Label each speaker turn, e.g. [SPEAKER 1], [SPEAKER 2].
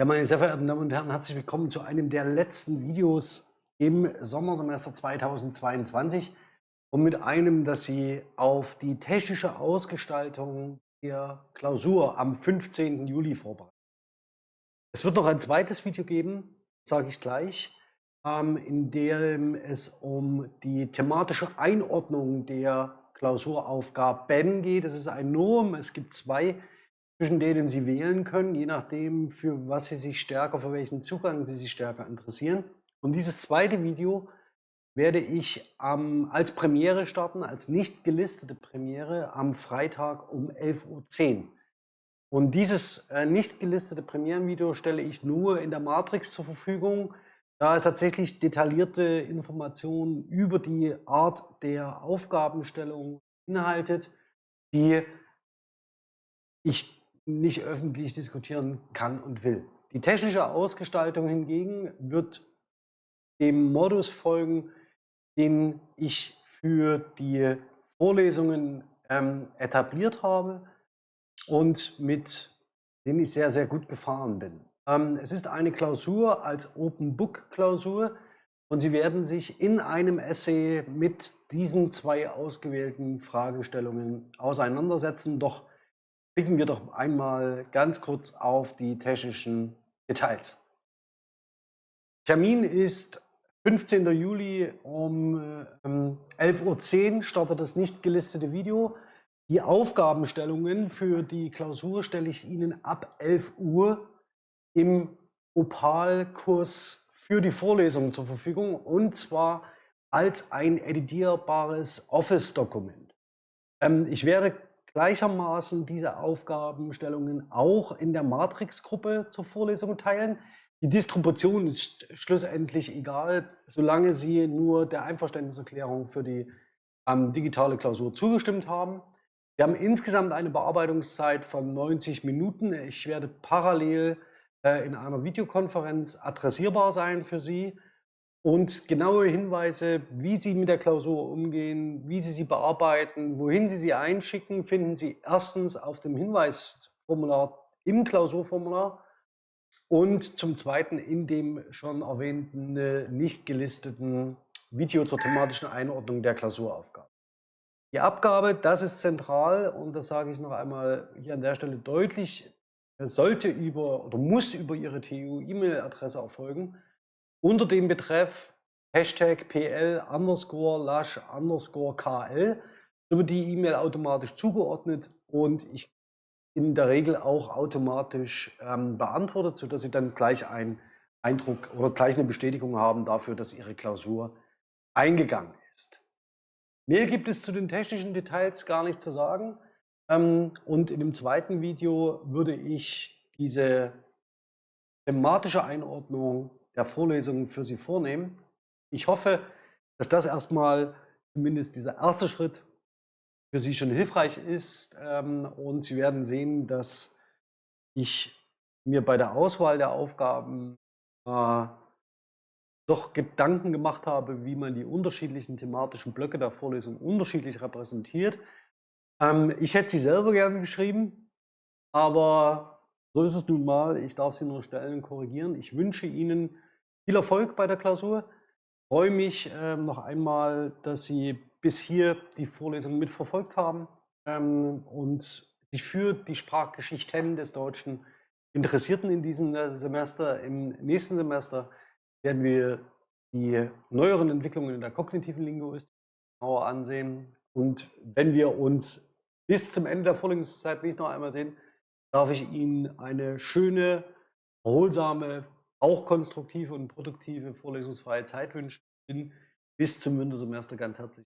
[SPEAKER 1] Ja, meine sehr verehrten Damen und Herren, herzlich willkommen zu einem der letzten Videos im Sommersemester 2022 und mit einem, das Sie auf die technische Ausgestaltung der Klausur am 15. Juli vorbereiten. Es wird noch ein zweites Video geben, sage ich gleich, ähm, in dem es um die thematische Einordnung der Klausuraufgaben geht. Es ist ein Norm, es gibt zwei zwischen denen Sie wählen können, je nachdem, für was Sie sich stärker, für welchen Zugang Sie sich stärker interessieren. Und dieses zweite Video werde ich ähm, als Premiere starten, als nicht gelistete Premiere am Freitag um 11.10 Uhr. Und dieses äh, nicht gelistete Premierenvideo stelle ich nur in der Matrix zur Verfügung, da es tatsächlich detaillierte Informationen über die Art der Aufgabenstellung beinhaltet, die ich nicht öffentlich diskutieren kann und will. Die technische Ausgestaltung hingegen wird dem Modus folgen, den ich für die Vorlesungen ähm, etabliert habe und mit dem ich sehr, sehr gut gefahren bin. Ähm, es ist eine Klausur als Open Book Klausur und Sie werden sich in einem Essay mit diesen zwei ausgewählten Fragestellungen auseinandersetzen. Doch blicken wir doch einmal ganz kurz auf die technischen Details. Termin ist 15. Juli um 11.10 Uhr startet das nicht gelistete Video. Die Aufgabenstellungen für die Klausur stelle ich Ihnen ab 11 Uhr im Opal-Kurs für die Vorlesung zur Verfügung und zwar als ein editierbares Office-Dokument. Ähm, ich werde gleichermaßen diese Aufgabenstellungen auch in der Matrix-Gruppe zur Vorlesung teilen. Die Distribution ist schlussendlich egal, solange Sie nur der Einverständniserklärung für die ähm, digitale Klausur zugestimmt haben. Wir haben insgesamt eine Bearbeitungszeit von 90 Minuten. Ich werde parallel äh, in einer Videokonferenz adressierbar sein für Sie und genaue Hinweise, wie Sie mit der Klausur umgehen, wie Sie sie bearbeiten, wohin Sie sie einschicken, finden Sie erstens auf dem Hinweisformular im Klausurformular und zum Zweiten in dem schon erwähnten äh, nicht gelisteten Video zur thematischen Einordnung der Klausuraufgabe. Die Abgabe, das ist zentral und das sage ich noch einmal hier an der Stelle deutlich, sollte über oder muss über Ihre TU-E-Mail-Adresse erfolgen unter dem Betreff Hashtag PL underscore Lash underscore KL wird die E-Mail automatisch zugeordnet und ich in der Regel auch automatisch ähm, beantwortet, sodass Sie dann gleich einen Eindruck oder gleich eine Bestätigung haben dafür, dass Ihre Klausur eingegangen ist. Mehr gibt es zu den technischen Details gar nicht zu sagen. Ähm, und in dem zweiten Video würde ich diese thematische Einordnung der Vorlesungen für Sie vornehmen. Ich hoffe, dass das erstmal zumindest dieser erste Schritt für Sie schon hilfreich ist ähm, und Sie werden sehen, dass ich mir bei der Auswahl der Aufgaben äh, doch Gedanken gemacht habe, wie man die unterschiedlichen thematischen Blöcke der Vorlesung unterschiedlich repräsentiert. Ähm, ich hätte sie selber gerne geschrieben, aber so ist es nun mal. Ich darf Sie nur stellen korrigieren. Ich wünsche Ihnen viel Erfolg bei der Klausur. Ich freue mich ähm, noch einmal, dass Sie bis hier die Vorlesung mitverfolgt haben ähm, und sich für die Sprachgeschichten des Deutschen Interessierten in diesem äh, Semester. Im nächsten Semester werden wir die neueren Entwicklungen in der kognitiven Linguistik genauer ansehen. Und wenn wir uns bis zum Ende der Vorlesungszeit nicht noch einmal sehen, darf ich Ihnen eine schöne, erholsame, auch konstruktive und produktive vorlesungsfreie Zeit wünschen. Bis zum Wintersemester ganz herzlich